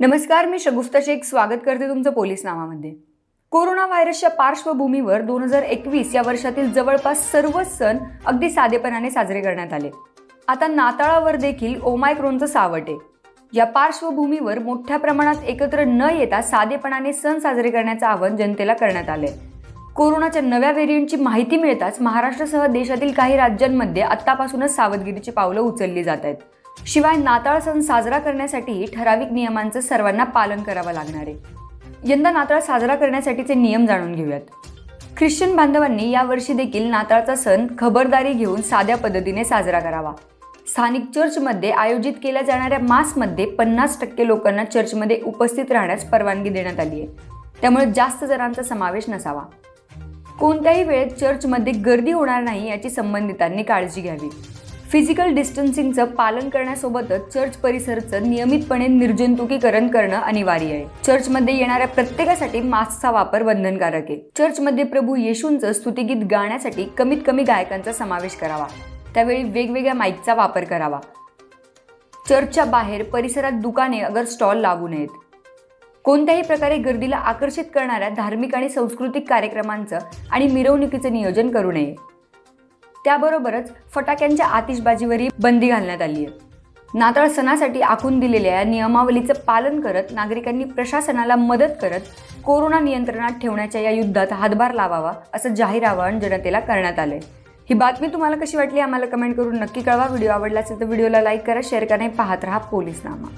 नमस्कार मी शगुफ्ता शेख. स्वागत करते तुमचं पोलीस नावामध्ये. कोरोना व्हायरसच्या पार्श्वभूमीवर दोन हजार एकवीस या वर्षातील जवळपास सर्वच सण अगदी साधेपणाने साजरे करण्यात आले. आता नाताळावर देखील ओमायक्रोनचं सावट आहे. या पार्श्वभूमीवर मोठ्या प्रमाणात एकत्र न येता साधेपणाने सण साजरे करण्याचं आवाहन जनतेला करण्यात आले कोरोनाच्या नव्या व्हेरियंटची माहिती मिळताच महाराष्ट्रासह देशातील काही राज्यांमध्ये आत्तापासूनच सावधगिरीची पावलं उचलली जात आहेत. शिवाय नाताळ सण साजरा करण्यासाठी ठराविक नियमांचं सर्वांना पालन करावं लागणार आहे. यंदा नाताळ साजरा करण्यासाठीचे नियम जाणून घेऊयात. ख्रिश्चन बांधवांनी यावर्षी देखील नाताळचा सण खबरदारी घेऊन साध्या पद्धतीने साजरा करावा. स्थानिक चर्चमध्ये आयोजित केल्या जाणाऱ्या मासमध्ये पन्नास टक्के लोकांना चर्चमध्ये उपस्थित राहण्यास परवानगी देण्यात आली आहे. त्यामुळे जास्त जणांचा समावेश नसावा. कोणत्याही वेळेत चर्चमध्ये गर्दी होणार नाही याची संबंधितांनी काळजी घ्यावी. फिजिकल डिस्टन्सिंगचं पालन करण्यासोबतच चर्च परिसरचं नियमितपणे निर्जंतुकीकरण करणं अनिवार्य आहे. चर्चमध्ये येणाऱ्या प्रत्येकासाठी मास्कचा वापर बंधनकारक आहे. चर्चमध्ये प्रभू येशूंचं स्तुतिगीत गाण्यासाठी कमीत कमी गायकांचा समावेश करावा. त्यावेळी वेगवेगळ्या माईकचा वापर करावा. चर्चच्या बाहेर परिसरात दुकाने अगर स्टॉल लागू नयेत. कोणत्याही प्रकारे गर्दीला आकर्षित करणाऱ्या धार्मिक आणि सांस्कृतिक कार्यक्रमांचं आणि मिरवणुकीचं नियोजन करू नये. त्याबरोबरच फटाक्यांच्या आतिषबाजीवरही बंदी घालण्यात आली आहे. नाताळ सणासाठी आखून दिलेल्या या नियमावलीचं पालन करत नागरिकांनी प्रशासनाला मदत करत कोरोना नियंत्रणात ठेवण्याच्या या युद्धात हातभार लावावा असं जाहीर आवाहन जनतेला करण्यात आलंय. ही बातमी तुम्हाला कशी वाटली? आम्हाला कमेंट करून नक्की कळवा. व्हिडिओ आवडला असेल तर व्हिडिओला लाईक करा शेअर करा पाहत राहा पोलीस नामा